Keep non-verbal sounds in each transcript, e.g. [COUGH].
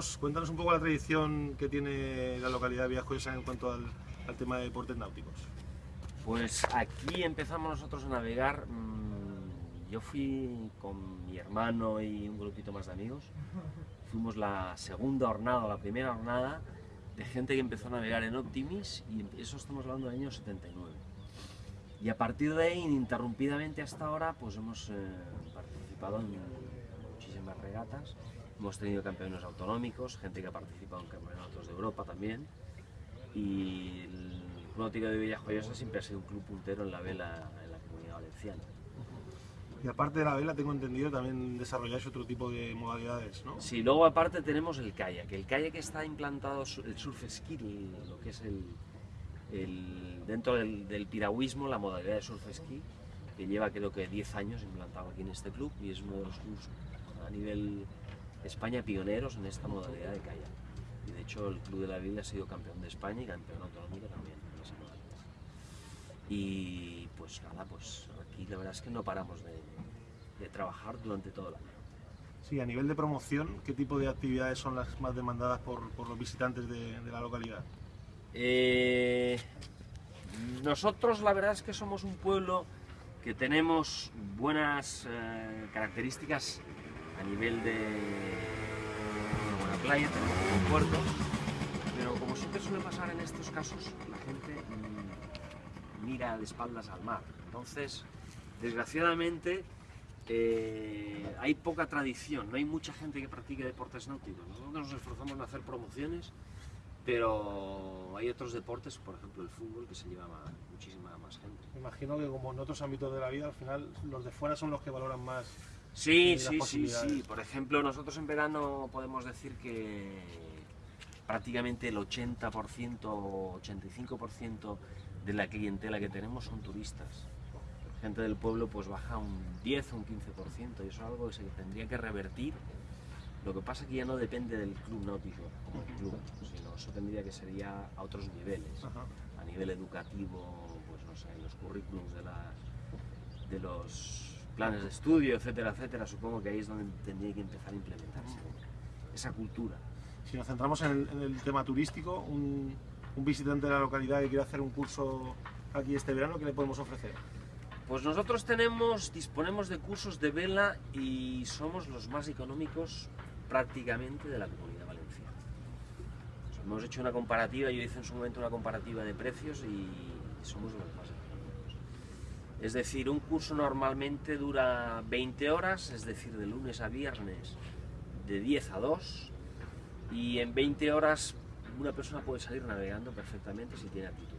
Cuéntanos, un poco la tradición que tiene la localidad de Villajoyosa en cuanto al, tema de deportes náuticos. Pues aquí empezamos nosotros a navegar. Mm, yo fui con mi hermano y un grupito más de amigos. Fuimos la segunda jornada, la primera jornada de gente que empezó a navegar en Optimis y eso estamos hablando del año 79. Y a partir de ahí, ininterrumpidamente hasta ahora, pues hemos eh, participado en muchísimas regatas Hemos tenido campeones autonómicos, gente que ha participado en campeonatos de Europa también. Y el Club Náutico de Villajoyosa siempre ha sido un club puntero en la vela en la comunidad valenciana. Y aparte de la vela, tengo entendido, también desarrolláis otro tipo de modalidades, ¿no? Sí, luego aparte tenemos el kayak. El kayak está implantado, el surf ski, lo que es el, dentro del, del, piragüismo, la modalidad de surf ski, que lleva creo que 10 años implantado aquí en este club y es uno de los clubes a nivel España pioneros en esta modalidad de kayak. Y de hecho el Club de la Biblia ha sido campeón de España y campeón autonómico también en esa modalidad. Y pues nada, pues aquí la verdad es que no paramos de, trabajar durante todo el año. Sí, a nivel de promoción, ¿qué tipo de actividades son las más demandadas por, los visitantes de, la localidad? Eh, nosotros la verdad es que somos un pueblo que tenemos buenas eh, características a nivel de una playa, tenemos un puerto, pero como siempre suele pasar en estos casos, la gente mm, mira de espaldas al mar. Entonces, desgraciadamente, eh, hay poca tradición, no hay mucha gente que practique deportes náuticos. Nosotros nos esforzamos en hacer promociones, pero hay otros deportes, por ejemplo el fútbol, que se lleva muchísima más gente. imagino que como en otros ámbitos de la vida, al final los de fuera son los que valoran más Sí, sí, sí, sí. Por ejemplo, nosotros en verano podemos decir que prácticamente el 80% o 85% de la clientela que tenemos son turistas. Gente del pueblo pues baja un 10 o un 15% y eso es algo que se tendría que revertir Lo que pasa es que ya no depende del club náutico como club, sino eso tendría que ser ya a otros niveles, a nivel educativo, pues no sé, en los currículums de, las, de los planes de estudio, etcétera, etcétera, supongo que ahí es donde tendría que empezar a implementarse esa cultura. Si nos centramos en el, en el tema turístico, un, un visitante de la localidad que quiere hacer un curso aquí este verano, ¿qué le podemos ofrecer? Pues nosotros tenemos, disponemos de cursos de vela y somos los más económicos prácticamente de la comunidad valenciana. Hemos hecho una comparativa, yo hice en su momento una comparativa de precios y somos los más económicos. Es decir, un curso normalmente dura 20 horas, es decir, de lunes a viernes, de 10 a 2, y en 20 horas una persona puede salir navegando perfectamente si tiene actitud.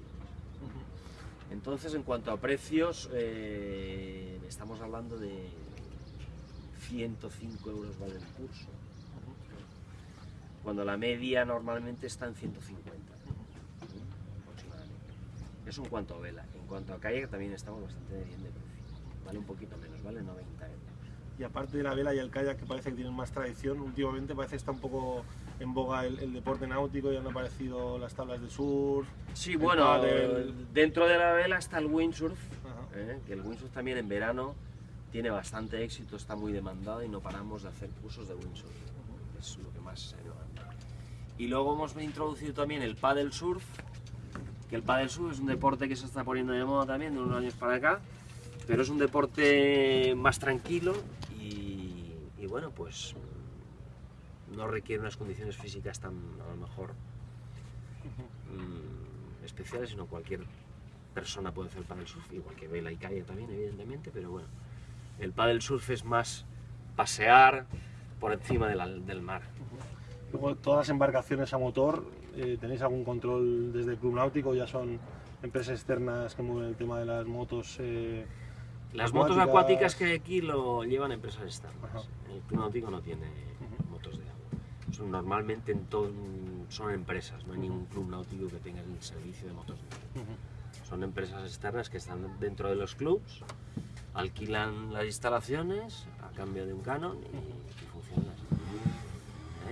Entonces, en cuanto a precios, eh, estamos hablando de 105 euros vale el curso, cuando la media normalmente está en 150 aproximadamente. Eso en cuanto a vela. En cuanto a kayak también estamos bastante bien de precio. Vale un poquito menos, vale 90 euros. Y aparte de la vela y el kayak, que parece que tienen más tradición, últimamente parece que está un poco en boga el, el deporte náutico y han aparecido las tablas de surf. Sí, bueno, pádel. dentro de la vela está el windsurf. ¿eh? que el windsurf también en verano tiene bastante éxito, está muy demandado y no paramos de hacer cursos de windsurf. Es lo que más se demanda. Y luego hemos introducido también el paddle surf, que el paddle surf es un deporte que se está poniendo de moda también de unos años para acá, pero es un deporte más tranquilo y, bueno, pues no requiere unas condiciones físicas tan a lo mejor mm, especiales, sino cualquier persona puede hacer paddle surf, igual que vela y kayak también, evidentemente, pero bueno, el paddle surf es más pasear por encima del mar. Luego, todas las embarcaciones a motor, eh, ¿tenéis algún control desde el Club Náutico? ¿Ya son empresas externas que mueven el tema de las motos? eh, Las motos Acuáticas. que hay aquí lo llevan empresas externas. Ajá. El club náutico no tiene motos de agua. Son, normalmente en todo, son empresas, no hay ningún club náutico que tenga el servicio de motos de agua. Son empresas externas que están dentro de los clubs, alquilan las instalaciones a cambio de un canon y,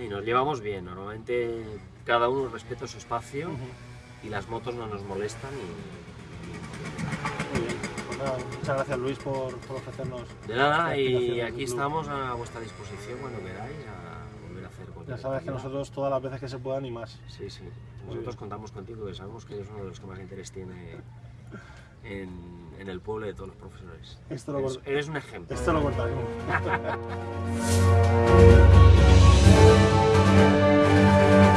y nos llevamos bien, normalmente cada uno respeta su espacio y las motos no nos molestan y, Muy bien. Pues nada, muchas gracias Luis por, por ofrecernos. De nada, y aquí estamos a vuestra disposición cuando queráis a volver a hacer cualquier Ya sabes que nosotros todas las veces que se puedan y más. Sí, sí. Nosotros contamos contigo, que sabemos que eres uno de los que más interés tiene en, en el pueblo de todos los profesores. Esto lo Eres, eres un ejemplo. Esto lo cortaremos. [LAUGHS] Música